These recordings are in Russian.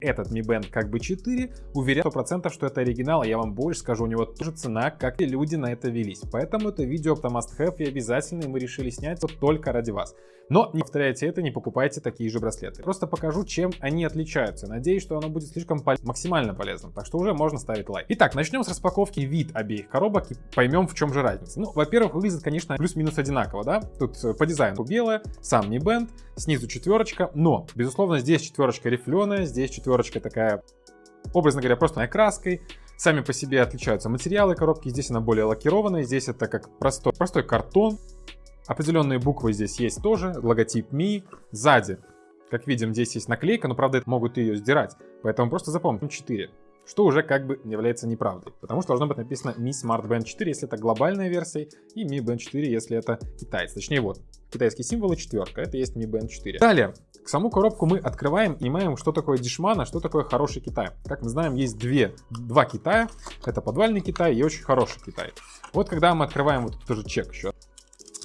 этот Mi Band как бы 4, уверяю 100%, что это оригинал, я вам больше скажу, у него тоже цена, как и люди на это велись. Поэтому это видео это must have и обязательно, и мы решили снять вот только ради вас. Но не повторяйте это, не покупайте такие же браслеты. Просто покажу, чем они отличаются. Надеюсь, что оно будет слишком пол максимально полезным, так что уже можно ставить лайк. Итак, начнем с распаковки вид обеих коробок и поймем, в чем же разница. Ну, во-первых, выглядит, конечно, плюс-минус одинаково, да? Тут э, по дизайну белое, сам Mi Band, снизу четверочка, но, безусловно, здесь четверочка рифленая, здесь четверочка такая, образно говоря, просто краской. Сами по себе отличаются материалы коробки. Здесь она более лакированная, здесь это как простой, простой картон. Определенные буквы здесь есть тоже, логотип Mi. Сзади, как видим, здесь есть наклейка, но правда могут ее сдирать. Поэтому просто запомним 4 что уже как бы является неправдой, потому что должно быть написано Mi Smart Band 4, если это глобальная версия, и Mi Band 4, если это китайцы. Точнее, вот, китайские символы четверка, это есть Mi Band 4. Далее, саму коробку мы открываем и понимаем, что такое дешман, а что такое хороший Китай. Как мы знаем, есть две, два Китая, это подвальный Китай и очень хороший Китай. Вот когда мы открываем, вот тоже чек еще,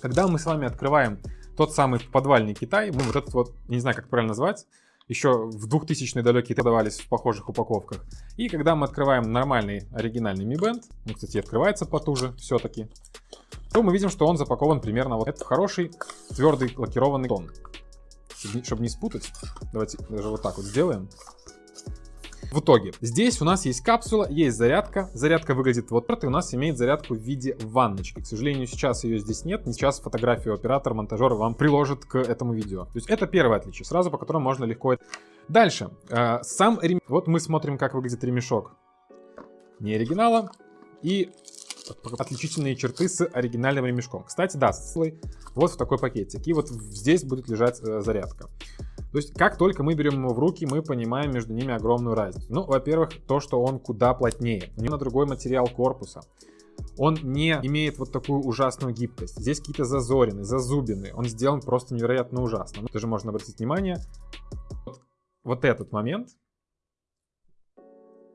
когда мы с вами открываем тот самый подвальный Китай, мы вот этот вот, не знаю, как правильно назвать, еще в 2000-е далекие продавались в похожих упаковках. И когда мы открываем нормальный оригинальный Mi Band, он, кстати, открывается потуже все-таки, то мы видим, что он запакован примерно вот это хороший твердый лакированный тон. Чтобы не спутать, давайте даже вот так вот сделаем. В итоге, здесь у нас есть капсула, есть зарядка. Зарядка выглядит вот так, и у нас имеет зарядку в виде ванночки. К сожалению, сейчас ее здесь нет. Сейчас фотографию оператор, монтажер вам приложит к этому видео. То есть это первое отличие, сразу по которому можно легко... Дальше, э, сам ремешок. Вот мы смотрим, как выглядит ремешок не оригинала. И отличительные черты с оригинальным ремешком. Кстати, да, вот в такой пакетик. И вот здесь будет лежать э, зарядка. То есть, как только мы берем его в руки, мы понимаем между ними огромную разницу. Ну, во-первых, то, что он куда плотнее. У него другой материал корпуса. Он не имеет вот такую ужасную гибкость. Здесь какие-то зазорины, зазубины. Он сделан просто невероятно ужасно. Ну, даже можно обратить внимание. Вот, вот этот момент.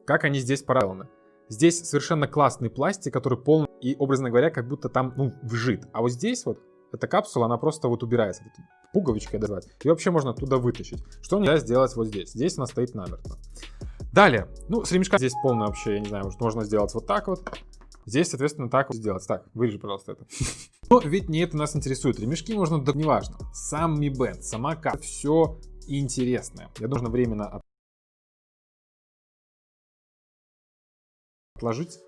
Как они здесь параллельны. Здесь совершенно классный пластик, который полный и, образно говоря, как будто там, ну, вжит. А вот здесь вот, эта капсула, она просто вот убирается пуговичкой дозвать. И вообще можно оттуда вытащить. Что нельзя сделать вот здесь. Здесь она стоит намертво. Далее. Ну, с ремешка здесь полный вообще, я не знаю, может можно сделать вот так вот. Здесь, соответственно, так вот сделать. Так, вырежи, пожалуйста, это. Но ведь не это нас интересует. Ремешки можно, да неважно. Сам Mi Band, сама как все интересное. Я должен временно отложить